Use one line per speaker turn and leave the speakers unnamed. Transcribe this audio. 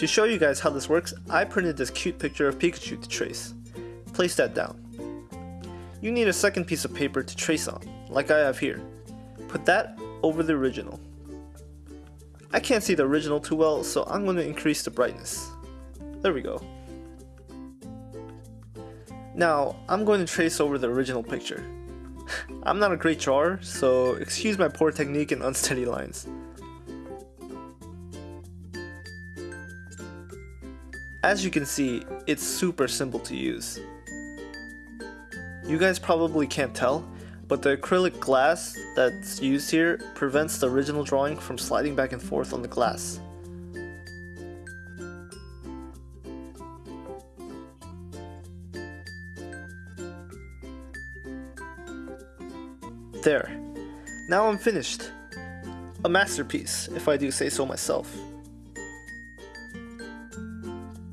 To show you guys how this works, I printed this cute picture of Pikachu to trace. Place that down. You need a second piece of paper to trace on, like I have here. Put that over the original. I can't see the original too well, so I'm going to increase the brightness. There we go. Now, I'm going to trace over the original picture. I'm not a great drawer, so excuse my poor technique and unsteady lines. As you can see, it's super simple to use. You guys probably can't tell, but the acrylic glass that's used here prevents the original drawing from sliding back and forth on the glass. There. Now I'm finished. A masterpiece, if I do say so myself.